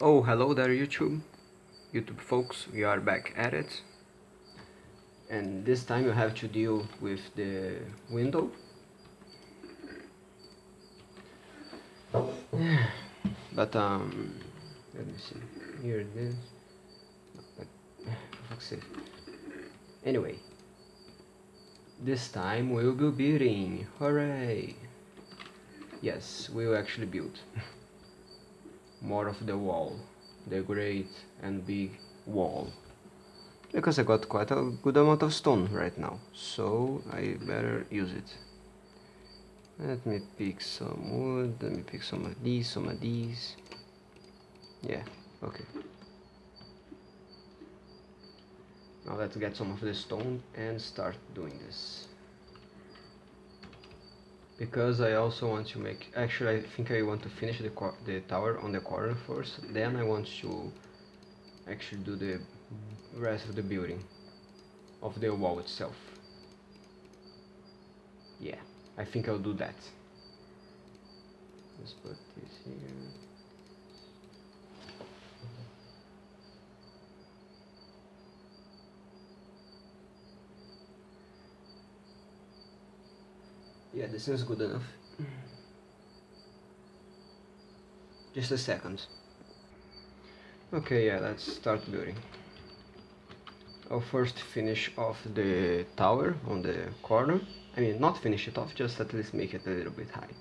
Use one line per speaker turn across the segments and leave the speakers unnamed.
Oh, hello there YouTube. YouTube folks, we are back at it. And this time you have to deal with the window. but um, let me see. Here it is. Fuck's sake. Anyway, this time we'll be building. Hooray! Yes, we'll actually build. more of the wall, the great and big wall. Because I got quite a good amount of stone right now, so I better use it. Let me pick some wood, let me pick some of these, some of these. Yeah, okay. Now let's get some of the stone and start doing this because I also want to make actually I think I want to finish the, the tower on the corner first then I want to actually do the rest of the building of the wall itself. Yeah I think I'll do that. Let's put this here Yeah, this is good enough. Just a second. Okay, yeah, let's start building. I'll first finish off the tower on the corner. I mean, not finish it off, just at least make it a little bit high.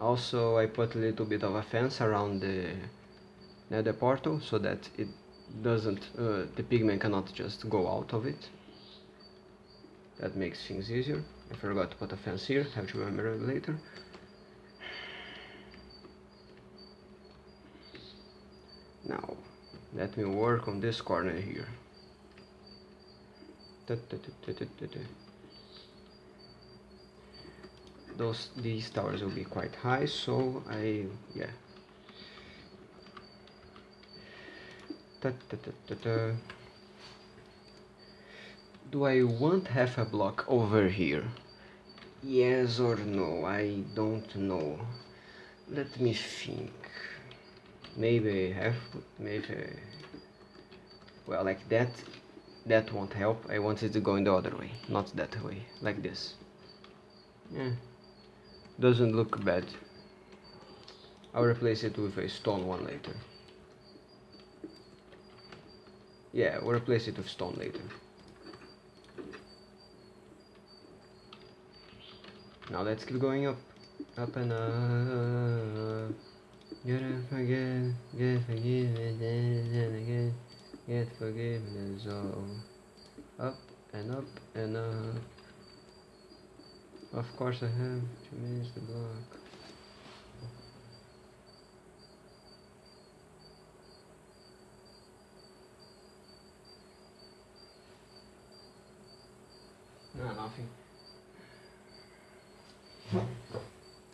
Also, I put a little bit of a fence around the nether portal so that it doesn't, uh, the pigman cannot just go out of it. That makes things easier. I forgot to put a fence here, have to remember it later. Now, let me work on this corner here. Those these towers will be quite high, so I yeah. Do I want half a block over here? Yes or no? I don't know. Let me think. Maybe half, maybe... Well, like that, that won't help. I want it to go in the other way, not that way, like this. Yeah, doesn't look bad. I'll replace it with a stone one later. Yeah, we'll replace it with stone later. Now let's keep going up. Up and up. Gotta forget, get forgiveness and again, get forgiveness all. Up and up and up. Of course I have to miss the block. No, nothing.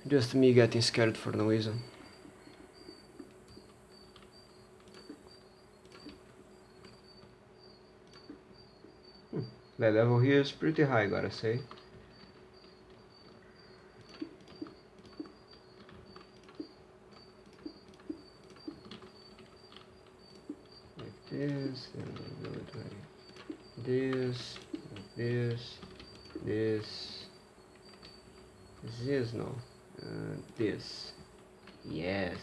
Just me getting scared for no reason. Hmm. The level here is pretty high, gotta say. Like this, and this, this, this, this no. Uh, this. Yes.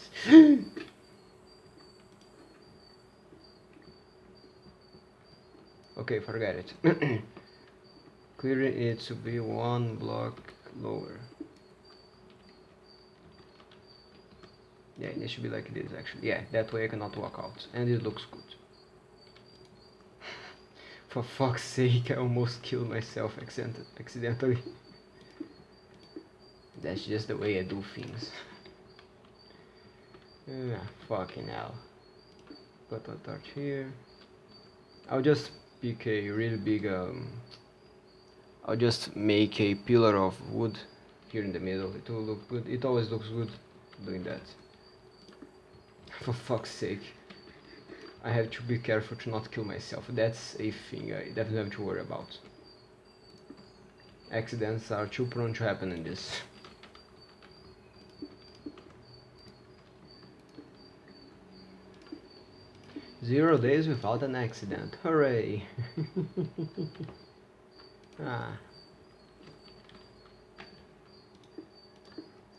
okay, forget it. Clearly it to be one block lower. Yeah, it should be like this actually. Yeah, that way I cannot walk out. And it looks good. For fuck's sake, I almost killed myself accident accidentally. That's just the way I do things. ah, fucking hell. Put a torch here. I'll just pick a really big um, I'll just make a pillar of wood here in the middle. It will look good. It always looks good doing that. For fuck's sake. I have to be careful to not kill myself. That's a thing I definitely have to worry about. Accidents are too prone to happen in this. Zero days without an accident. Hooray! ah.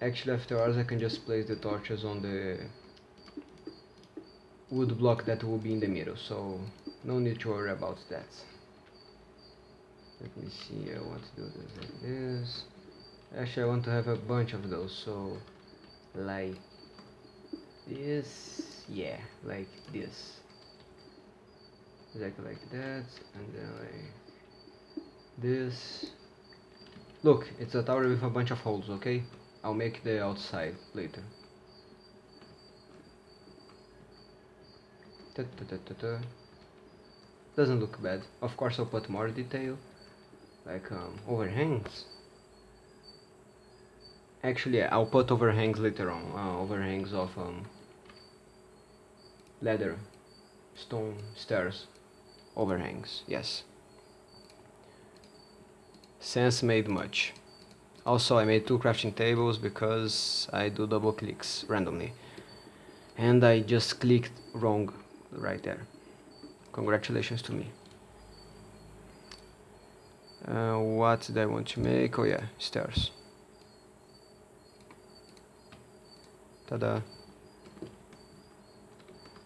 Actually, afterwards I can just place the torches on the wood block that will be in the middle, so no need to worry about that. Let me see, I want to do this like this. Actually, I want to have a bunch of those, so like this, yeah, like this. Exactly like that, and then like this. Look, it's a tower with a bunch of holes, okay? I'll make the outside later. Doesn't look bad. Of course I'll put more detail, like um, overhangs. Actually, I'll put overhangs later on. Uh, overhangs of um, leather, stone, stairs, overhangs. Yes. Sense made much. Also, I made two crafting tables because I do double clicks randomly. And I just clicked wrong right there. Congratulations to me. Uh, what did I want to make? Oh yeah, stairs. Ta-da.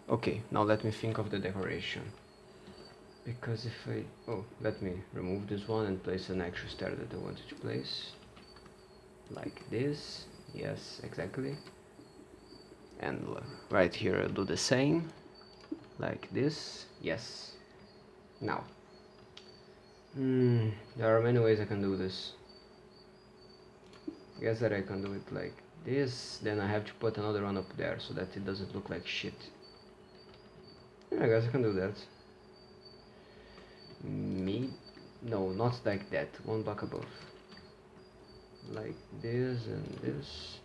Okay, now let me think of the decoration. Because if I... Oh, let me remove this one and place an extra stair that I wanted to place. Like this. Yes, exactly. And right here I'll do the same. Like this. Yes. Now. Hmm, there are many ways I can do this. I guess that I can do it like this, then I have to put another one up there so that it doesn't look like shit. Yeah, I guess I can do that. Me? No, not like that, one block above. Like this and this.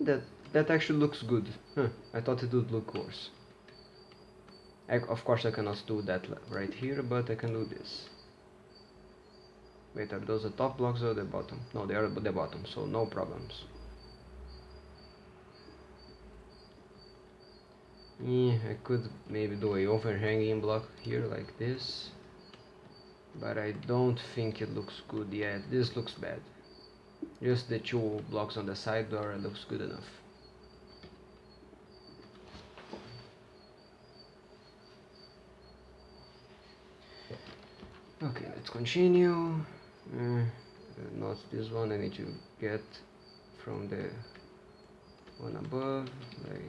That that actually looks good. Huh, I thought it would look worse. I, of course I cannot do that right here, but I can do this. Wait, are those the top blocks or the bottom? No, they are the bottom, so no problems. Yeah, I could maybe do a overhanging block here like this. But I don't think it looks good yet. This looks bad. Just the two blocks on the side door looks good enough. Okay, let's continue. Uh, not this one, I need to get from the one above, like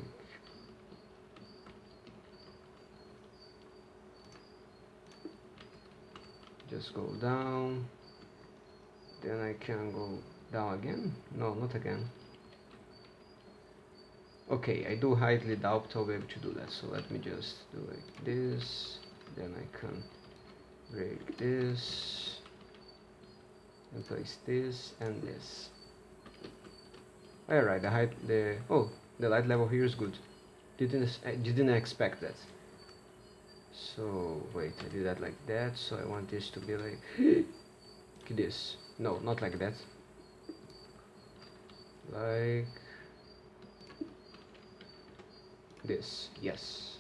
just go down. Then I can go down again? No not again. Okay I do highly doubt I'll be able to do that so let me just do like this. Then I can break this and place this and this. Alright the height the oh the light level here is good. Didn't eh, I didn't expect that so wait I do that like that. So I want this to be like this. No not like that. Like this. Yes.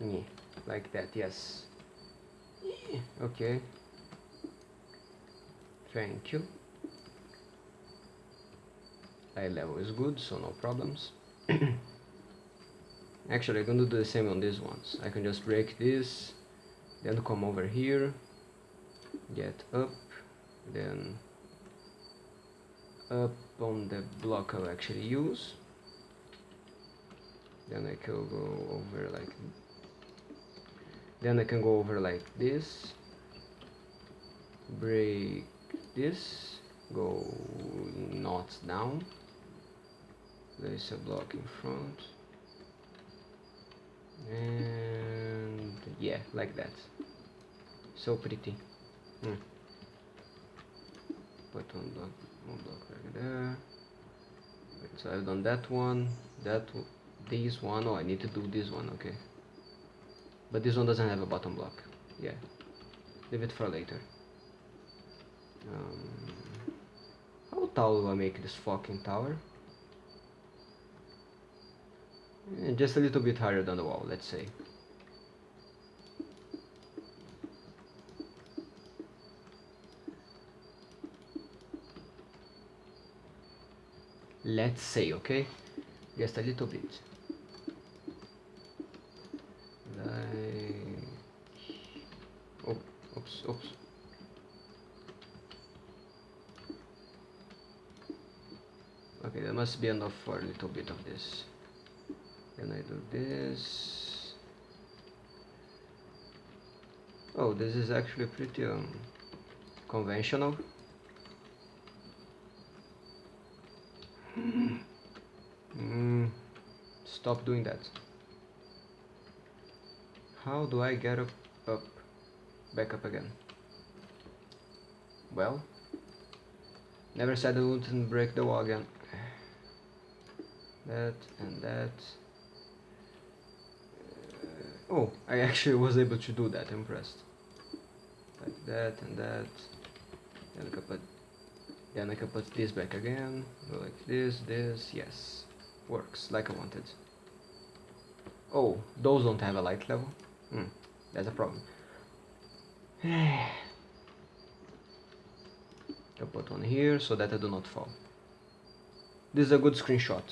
Yeah, like that yes. Okay. Thank you. Eye level is good so no problems actually I'm gonna do the same on these ones I can just break this then come over here get up then up on the block I'll actually use. Then I can go over like then I can go over like this break this go not down. Place a block in front and yeah like that. So pretty. Hmm. put one block one block right there so I've done that one that this one. Oh I need to do this one okay. But this one doesn't have a bottom block. Yeah. Leave it for later. Um, how tall do I make this fucking tower just a little bit higher than the wall, let's say. Let's say, okay? Just a little bit. Oops, oops. Okay, there must be enough for a little bit of this. Then I do this. Oh, this is actually pretty um, conventional. Mm, stop doing that. How do I get up, up, back up again? Well, never said I wouldn't break the wall again. That and that. Oh, I actually was able to do that, impressed. Like that and that. Then I can put, then I can put this back again. Go like this, this, yes. Works, like I wanted. Oh, those don't have a light level? Hmm, that's a problem. I'll put one here so that I do not fall. This is a good screenshot.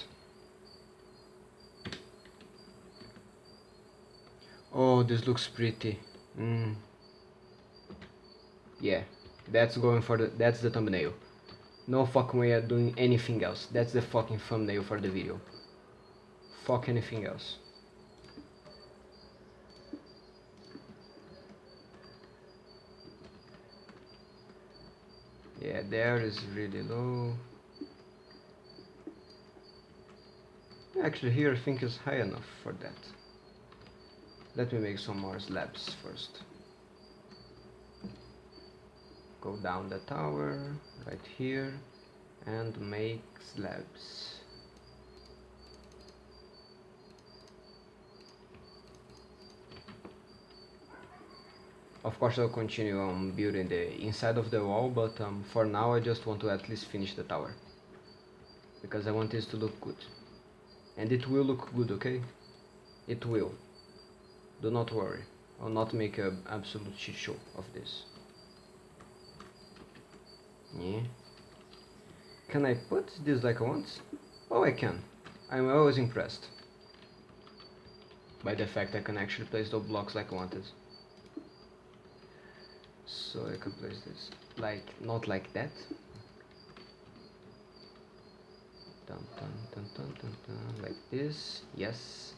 Oh, this looks pretty. Mm. Yeah, that's going for the, that's the thumbnail. No fucking way of doing anything else. That's the fucking thumbnail for the video. Fuck anything else. Yeah, there is really low. Actually here I think is high enough for that. Let me make some more slabs first. Go down the tower, right here, and make slabs. Of course I'll continue on building the inside of the wall, but um, for now I just want to at least finish the tower. Because I want this to look good. And it will look good, okay? It will. Do not worry. I'll not make an absolute shit show of this. Yeah. Can I put this like I want? Oh, I can. I'm always impressed by the fact I can actually place those blocks like I wanted. So I can place this like, not like that. Dun, dun, dun, dun, dun, dun, like this, yes.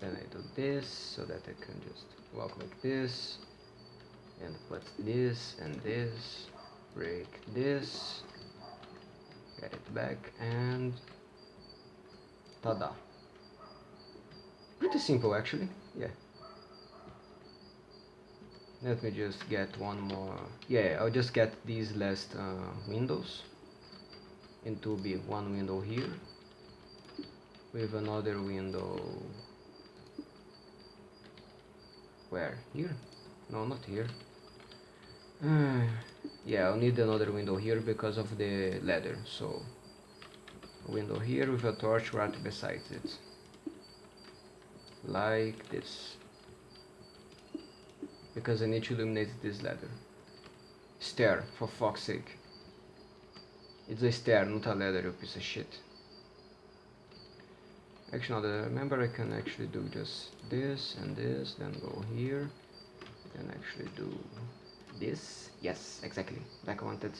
Then I do this so that I can just walk like this and put this and this break this get it back and tada. Pretty simple actually yeah. Let me just get one more yeah I'll just get these last uh, windows into be one window here with another window where? Here? No, not here. Yeah, I'll need another window here because of the ladder. So, window here with a torch right beside it. Like this. Because I need to illuminate this ladder. Stair, for fuck's sake. It's a stair, not a ladder, you piece of shit. Actually, now that I remember, I can actually do just this and this, then go here, then actually do this. Yes, exactly, like I wanted.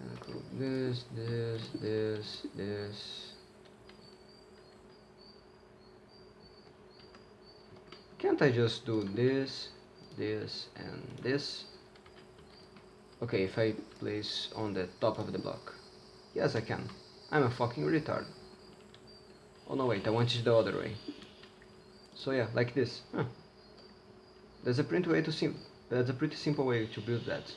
And go this, this, this, this. Can't I just do this, this, and this? Okay, if I place on the top of the block. Yes, I can. I'm a fucking retard. Oh no wait, I want it the other way. So yeah, like this. Huh. That's a pretty way to sim that's a pretty simple way to build that.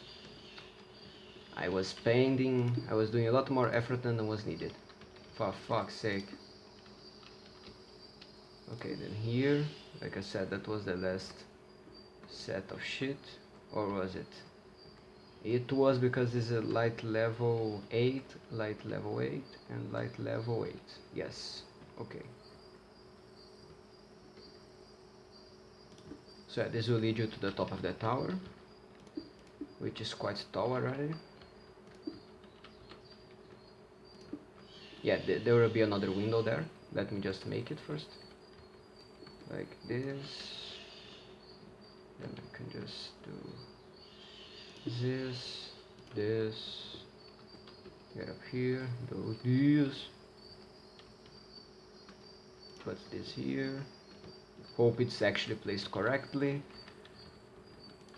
I was painting, I was doing a lot more effort than was needed. For fuck's sake. Okay, then here, like I said, that was the last set of shit. Or was it? It was because it's a light level 8 light level 8 and light level 8 yes. Okay. So yeah, this will lead you to the top of the tower which is quite tall already. Yeah th there will be another window there. Let me just make it first. Like this. Then I can just do this this get up here do this put this here hope it's actually placed correctly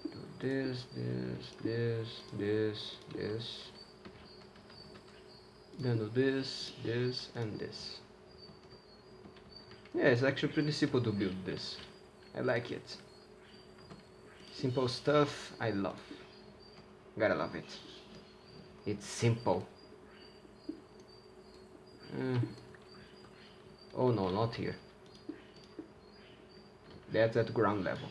do this this this this this then do this, this, and this. Yeah, it's actually pretty simple to build this. I like it. Simple stuff, I love. Gotta love it. It's simple. Mm. Oh no, not here. That's at ground level.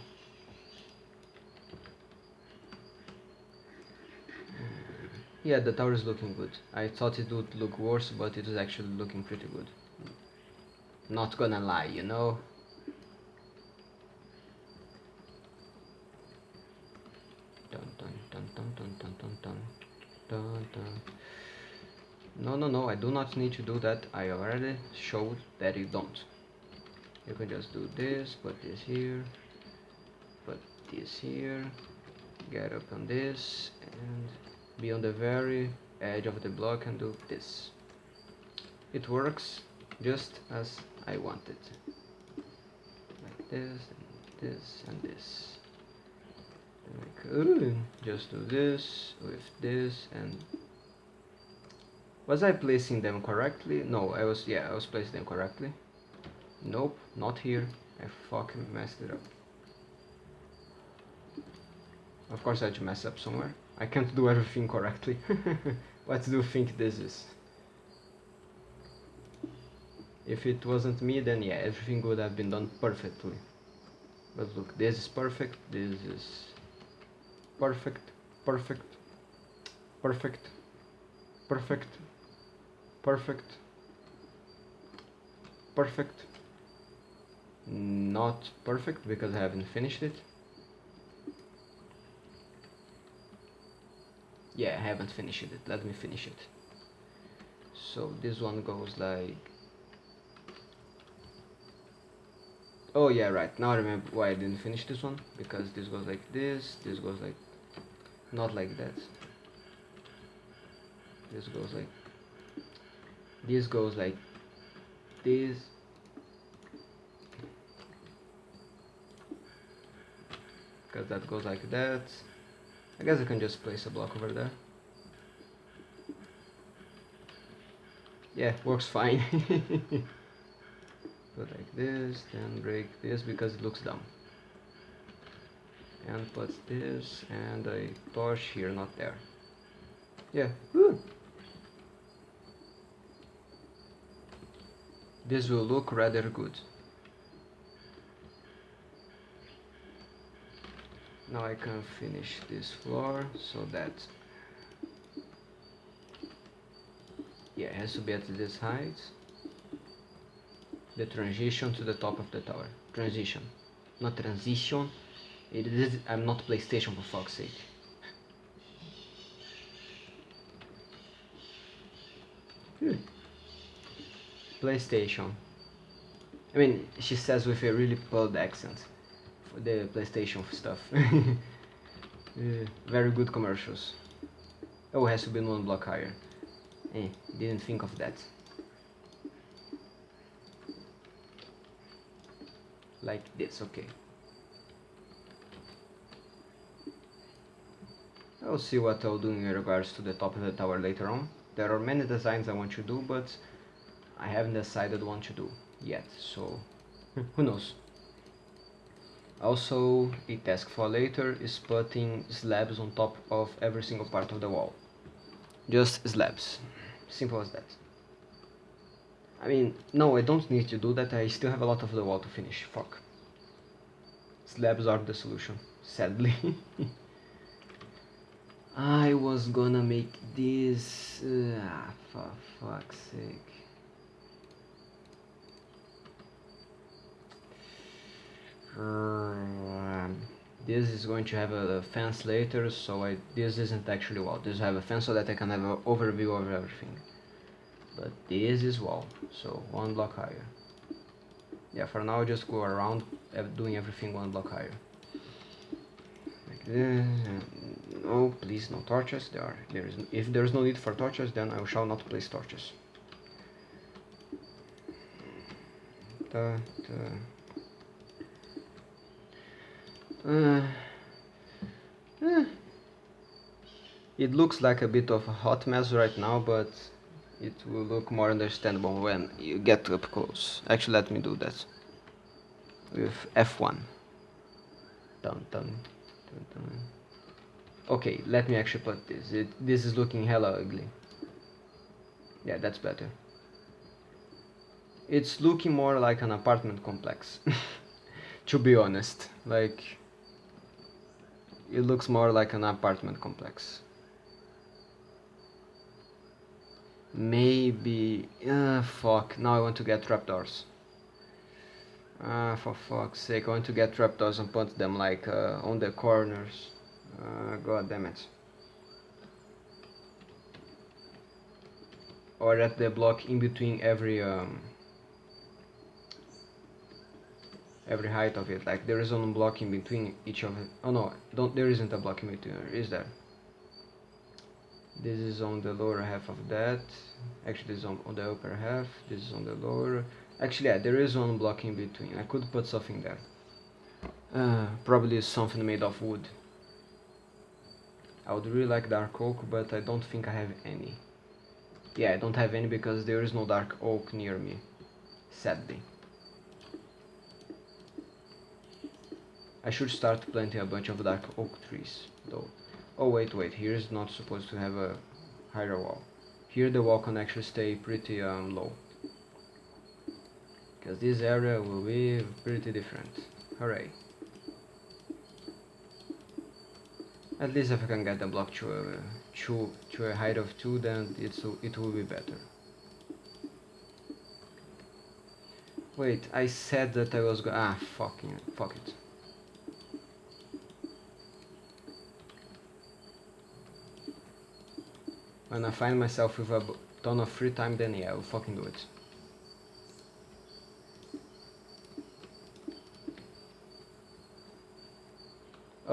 Yeah, the tower is looking good. I thought it would look worse, but it is actually looking pretty good. Not gonna lie, you know? Dun dun dun dun dun dun dun. No, no, no, I do not need to do that. I already showed that you don't. You can just do this, put this here, put this here, get up on this, and be on the very edge of the block and do this. It works just as I wanted. Like this, and this, and this. Like, just do this with this and was I placing them correctly? No, I was, yeah, I was placing them correctly. Nope, not here. I fucking messed it up. Of course I had to mess up somewhere. I can't do everything correctly. what do you think this is? If it wasn't me, then yeah, everything would have been done perfectly. But look, this is perfect, this is perfect, perfect, perfect, perfect, perfect, perfect, not perfect because I haven't finished it. yeah I haven't finished it. Let me finish it. So this one goes like oh yeah right. Now I remember why I didn't finish this one. Because this goes like this this goes like not like that this goes like this goes like this because that goes like that I guess I can just place a block over there. Yeah, works fine. put like this, then break this because it looks dumb. And put this and a torch here, not there. Yeah, Woo. This will look rather good. now I can finish this floor so that yeah it has to be at this height the transition to the top of the tower transition not transition it is I'm not PlayStation for fuck's sake. PlayStation I mean she says with a really pulled accent for the PlayStation stuff. uh, very good commercials. Oh, has to be one block higher. Eh, didn't think of that. Like this, okay. I'll see what I'll do in regards to the top of the tower later on. There are many designs I want to do, but I haven't decided what to do yet, so hmm. who knows. Also, a task for later is putting slabs on top of every single part of the wall. Just slabs. Simple as that. I mean, no, I don't need to do that, I still have a lot of the wall to finish, fuck. Slabs are the solution, sadly. I was gonna make this... Ah, for fuck's sake. This is going to have a, fence later, so I, this isn't actually wall. This have a fence so that I can have an overview of everything. But this is wall, so one block higher. Yeah, for now just go around doing everything one block higher. This. Oh, please, no torches. There are. There is. If there is no need for torches, then I shall not place torches. Da, da. Uh, eh. It looks like a bit of a hot mess right now, but it will look more understandable when you get up close. Actually, let me do that with F1. Dun, dun, dun, dun. Okay, let me actually put this. It, this is looking hella ugly. Yeah, that's better. It's looking more like an apartment complex. to be honest. Like, it looks more like an apartment complex. Maybe... Uh, fuck, now I want to get trapdoors. Ah, for fuck's sake, I want to get trapdoors and put them like uh, on the corners. Uh, God damn it. Or at the block in between every um, every height of it. Like there is one block in between each of it. Oh no, don't. There isn't a block in between. Is there? This is on the lower half of that. Actually, this is on, on the upper half. This is on the lower. Actually, yeah, there is one block in between. I could put something there. Uh, probably something made of wood. I would really like dark oak, but I don't think I have any. Yeah, I don't have any because there is no dark oak near me. Sadly. I should start planting a bunch of dark oak trees, though. Oh wait, wait, here is not supposed to have a higher wall. Here the wall can actually stay pretty um, low. Because this area will be pretty different. Hooray. At least if I can get the block to a, to, to a height of 2 then it's, it will be better. Wait, I said that I was go- ah fucking, fuck it. When I find myself with a ton of free time, then yeah, I'll fucking do it.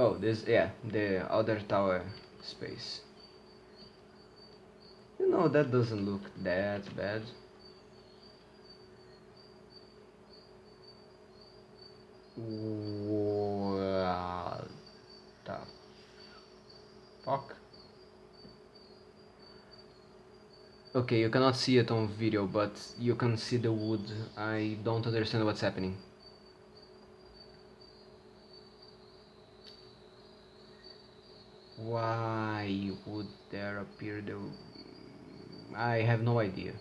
Oh, this, yeah, the other tower space. You know, that doesn't look that bad. What the fuck? Okay, you cannot see it on video, but you can see the wood. I don't understand what's happening. Why would there appear the... I have no idea.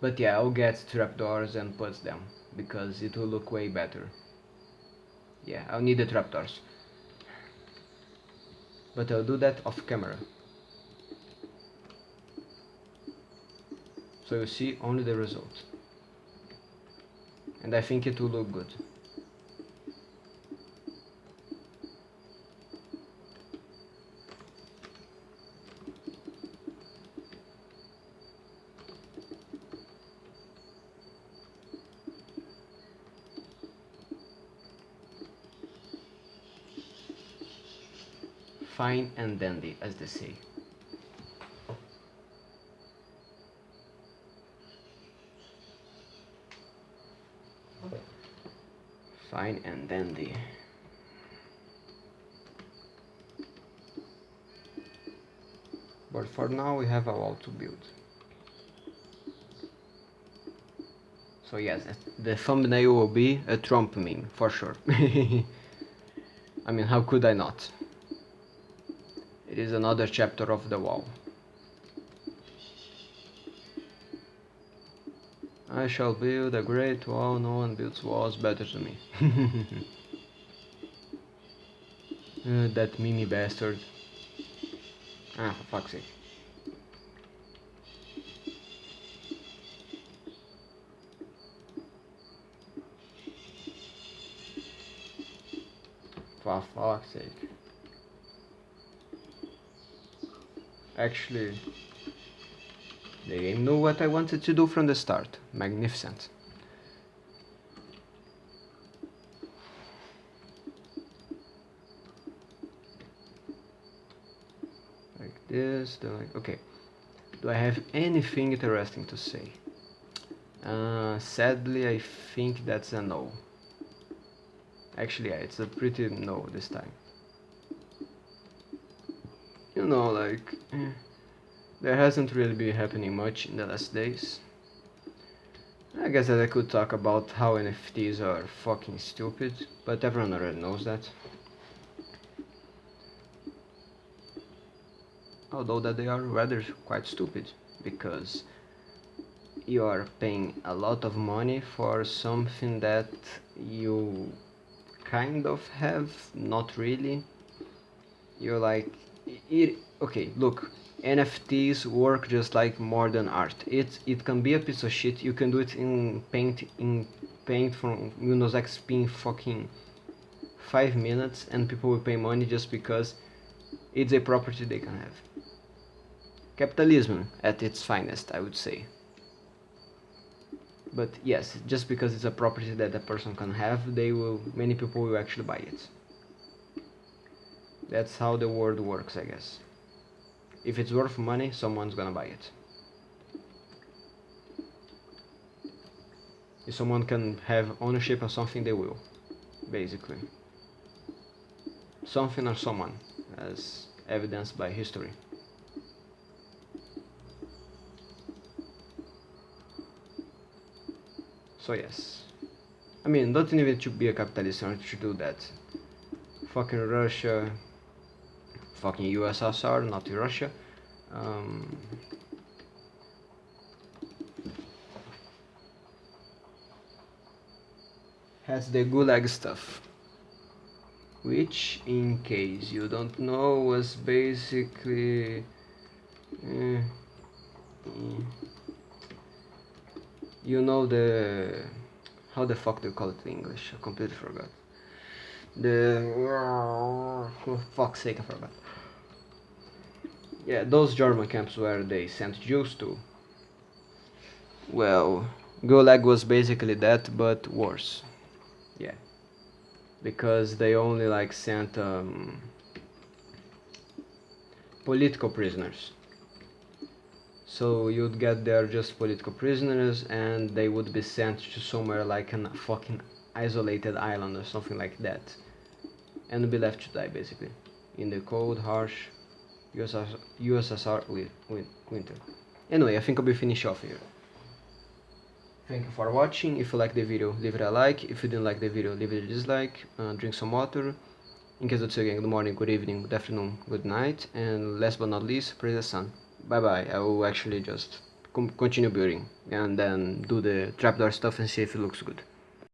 But yeah, I'll get trapdoors and put them, because it will look way better. Yeah, I'll need the trapdoors. But I'll do that off camera. so you see only the result and I think it will look good fine and dandy as they say fine and dandy. But for now we have a wall to build. So yes, the thumbnail will be a Trump meme, for sure. I mean, how could I not? It is another chapter of the wall. I shall build a great wall, no one builds walls better than me. uh, that mini bastard. Ah, for fuck's sake. For fuck's sake. Actually, the game knew what I wanted to do from the start. Magnificent. Like this, then like, okay. Do I have anything interesting to say? Uh, sadly, I think that's a no. Actually, yeah, it's a pretty no this time. Know, like, there hasn't really been happening much in the last days. I guess that I could talk about how NFTs are fucking stupid, but everyone already knows that. Although that they are rather quite stupid, because you are paying a lot of money for something that you kind of have, not really. You're like, it, okay, look, NFTs work just like modern art. It it can be a piece of shit. You can do it in Paint in Paint from Windows XP in fucking five minutes, and people will pay money just because it's a property they can have. Capitalism at its finest, I would say. But yes, just because it's a property that a person can have, they will many people will actually buy it. That's how the world works, I guess. If it's worth money, someone's gonna buy it. If someone can have ownership of something, they will, basically. Something or someone, as evidenced by history. So yes. I mean, don't even to be a capitalist to do that. Fucking Russia, fucking USSR, not to Russia. Um, has the Gulag stuff. Which, in case you don't know, was basically... Uh, you know the... How the fuck do you call it in English? I completely forgot. The... For fuck's sake, I forgot yeah, those German camps where they sent Jews to. Well, Gulag was basically that, but worse. Yeah. Because they only like sent um, political prisoners. So you'd get there just political prisoners and they would be sent to somewhere like a fucking isolated island or something like that. And be left to die basically. In the cold, harsh USSR, USSR winter. Anyway, I think I'll be finished off here. Thank you for watching. If you like the video, leave it a like. If you didn't like the video, leave it a dislike. Uh, drink some water. In case of again, good morning, good evening, good afternoon, good night. And last but not least, praise the sun. Bye bye. I will actually just continue building and then do the trapdoor stuff and see if it looks good.